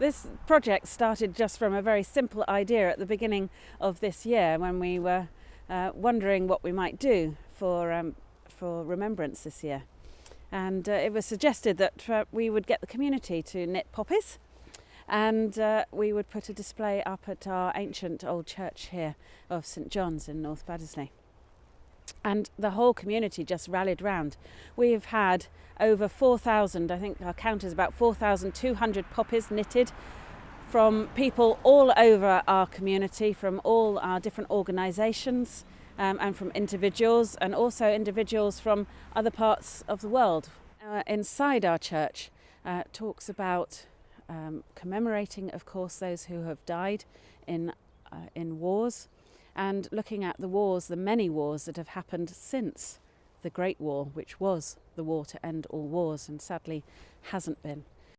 This project started just from a very simple idea at the beginning of this year when we were uh, wondering what we might do for, um, for remembrance this year. And uh, it was suggested that uh, we would get the community to knit poppies and uh, we would put a display up at our ancient old church here of St John's in North Baddesley and the whole community just rallied round. We've had over 4,000, I think our count is about 4,200 poppies knitted from people all over our community, from all our different organisations um, and from individuals and also individuals from other parts of the world. Uh, inside our church uh, talks about um, commemorating, of course, those who have died in, uh, in wars, and looking at the wars, the many wars that have happened since the Great War, which was the war to end all wars and sadly hasn't been.